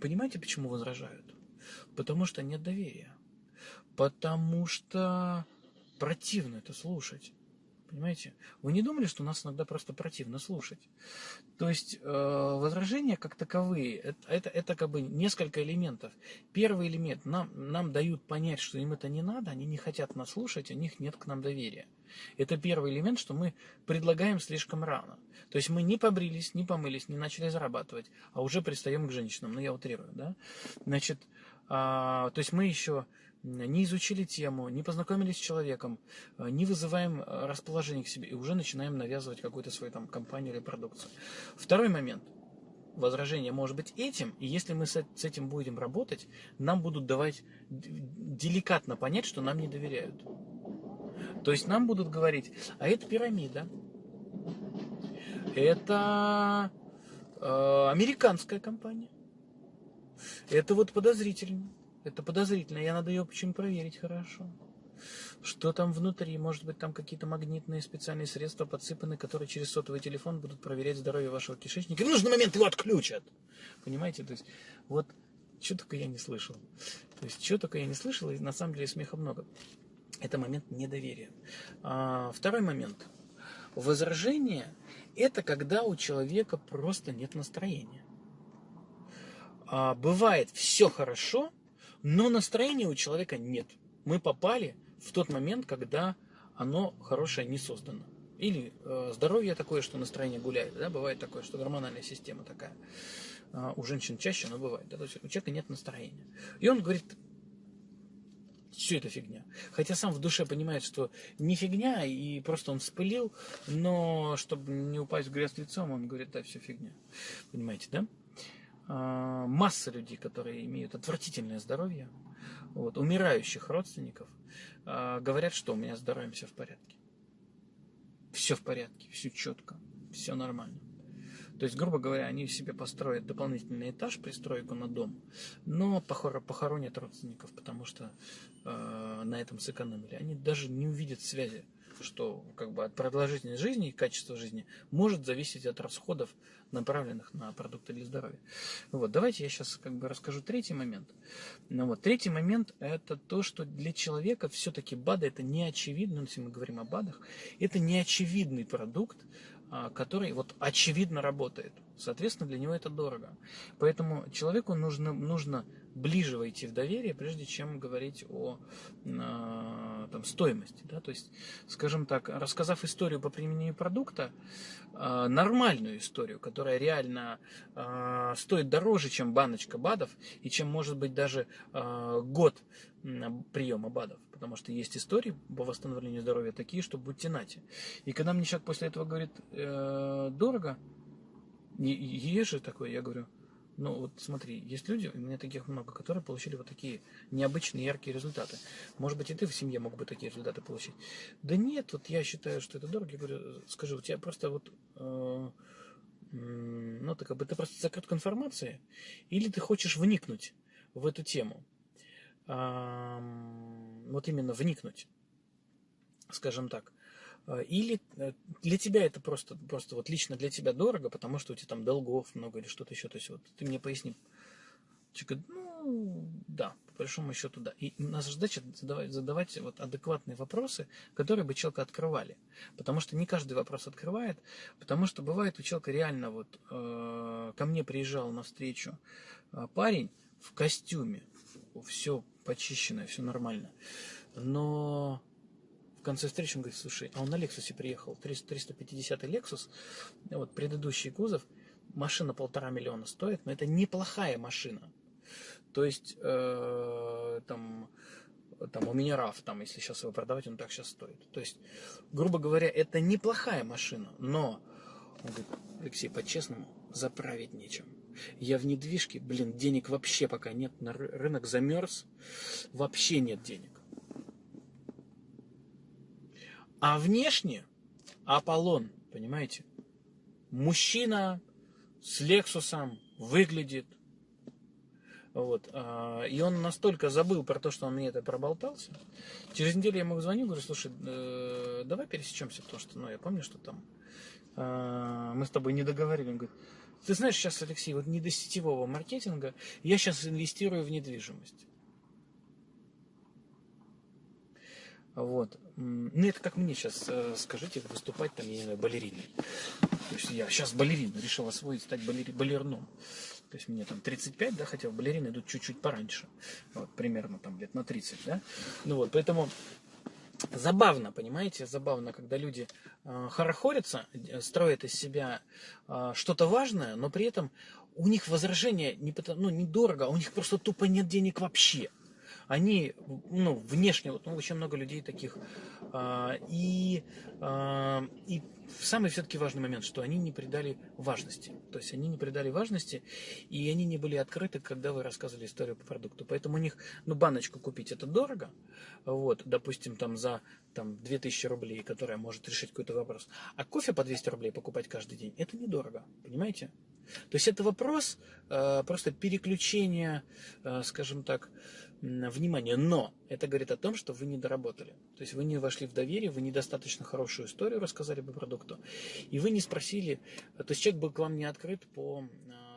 Понимаете, почему возражают? Потому что нет доверия. Потому что противно это слушать. Понимаете? Вы не думали, что нас иногда просто противно слушать? То есть э, возражения как таковые, это, это, это как бы несколько элементов. Первый элемент, нам, нам дают понять, что им это не надо, они не хотят нас слушать, у них нет к нам доверия. Это первый элемент, что мы предлагаем слишком рано. То есть мы не побрились, не помылись, не начали зарабатывать, а уже пристаем к женщинам. Ну, я утрирую, да? Значит, э, то есть мы еще не изучили тему, не познакомились с человеком, э, не вызываем э, расположение к себе и уже начинаем навязывать какую-то свою там компанию или продукцию. Второй момент. Возражение может быть этим, и если мы с этим будем работать, нам будут давать деликатно понять, что нам не доверяют. То есть нам будут говорить, а это пирамида, это э, американская компания, это вот подозрительно. Это подозрительно, я надо ее почему проверить хорошо. Что там внутри? Может быть, там какие-то магнитные специальные средства подсыпаны, которые через сотовый телефон будут проверять здоровье вашего кишечника. И в нужный момент его отключат. Понимаете? То есть, вот, что только я не слышал. То есть, что только я не слышал, и на самом деле смеха много. Это момент недоверия. А, второй момент. Возражение – это когда у человека просто нет настроения. А, бывает все хорошо – но настроения у человека нет. Мы попали в тот момент, когда оно хорошее не создано. Или э, здоровье такое, что настроение гуляет. Да? Бывает такое, что гормональная система такая. Э, у женщин чаще, но бывает. Да? То есть у человека нет настроения. И он говорит, все это фигня. Хотя сам в душе понимает, что не фигня, и просто он вспылил, но чтобы не упасть в грязь лицом, он говорит, да, все фигня. Понимаете, да? А, масса людей, которые имеют отвратительное здоровье, вот, умирающих родственников, а, говорят, что у меня с здоровьем все в порядке. Все в порядке, все четко, все нормально. То есть, грубо говоря, они себе построят дополнительный этаж, пристройку на дом, но похоронят родственников, потому что э, на этом сэкономили. Они даже не увидят связи что как бы от продолжительности жизни и качества жизни может зависеть от расходов, направленных на продукты для здоровья. Вот, давайте я сейчас как бы расскажу третий момент. Ну, вот, третий момент это то, что для человека все-таки БАДы это не очевидно, если мы говорим о БАДах, это не очевидный продукт, а, который вот очевидно работает. Соответственно, для него это дорого. Поэтому человеку нужно, нужно ближе войти в доверие, прежде чем говорить о э, там, стоимости. Да? То есть, скажем так, рассказав историю по применению продукта, э, нормальную историю, которая реально э, стоит дороже, чем баночка БАДов, и чем может быть даже э, год приема БАДов. Потому что есть истории по восстановлению здоровья такие, что будьте нате. И когда мне человек после этого говорит, э, дорого, есть же такое, я говорю, ну вот смотри, есть люди, у меня таких много, которые получили вот такие необычные яркие результаты. Может быть, и ты в семье мог бы такие результаты получить. Да нет, вот я считаю, что это дорого. Я говорю, скажи, у тебя просто вот, э, ну ты как бы ты просто закрыт к информации, или ты хочешь вникнуть в эту тему? Э, вот именно вникнуть, скажем так. А, или э, для тебя это просто, просто вот лично для тебя дорого, потому что у тебя там долгов много или что-то еще. То есть вот ты мне поясни. Человек ну, да, по большому счету, да. И наша задача задавать, задавать вот адекватные вопросы, которые бы человека открывали. Потому что не каждый вопрос открывает, потому что бывает у человека реально вот э, ко мне приезжал на встречу э, парень в костюме, все почищено, все нормально. Но конце встречи он говорит, слушай, а он на Лексусе приехал, 350 Lexus, вот предыдущий кузов, машина полтора миллиона стоит, но это неплохая машина. То есть, э, там, там у меня RAV, там, если сейчас его продавать, он так сейчас стоит. То есть, грубо говоря, это неплохая машина, но, он говорит, Алексей, по-честному, заправить нечем. Я в недвижке, блин, денег вообще пока нет, на рынок замерз, вообще нет денег. А внешне Аполлон, понимаете? Мужчина с Лексусом выглядит. Вот. А, и он настолько забыл про то, что он мне это проболтался. Через неделю я ему звоню, говорю, слушай, э, давай пересечемся, потому что, ну, я помню, что там э, мы с тобой не договорили. Он говорит, Ты знаешь, сейчас, Алексей, вот не до сетевого маркетинга, я сейчас инвестирую в недвижимость. Вот. Ну, это как мне сейчас, э, скажите, выступать там, я не знаю, балериной. То есть я сейчас балерин, решил освоить, стать балери, балерном. То есть мне там 35, да, хотя балерины идут чуть-чуть пораньше. Вот, примерно там лет на 30, да. Ну вот, поэтому забавно, понимаете, забавно, когда люди э, хорохорятся, э, строят из себя что-то важное, но при этом у них возражение не, потому, ну, недорого, а у них просто тупо нет денег вообще они, ну, внешне, вот, ну, очень много людей таких, а, и, а, и самый все-таки важный момент, что они не придали важности. То есть они не придали важности, и они не были открыты, когда вы рассказывали историю по продукту. Поэтому у них, ну, баночку купить это дорого, вот, допустим, там за там, 2000 рублей, которая может решить какой-то вопрос. А кофе по 200 рублей покупать каждый день, это недорого, понимаете? То есть это вопрос э, просто переключения, э, скажем так, внимания. Но это говорит о том, что вы не доработали. То есть вы не вошли в доверие, вы недостаточно хорошую историю рассказали по продукту, и вы не спросили, то есть человек был к вам не открыт по э,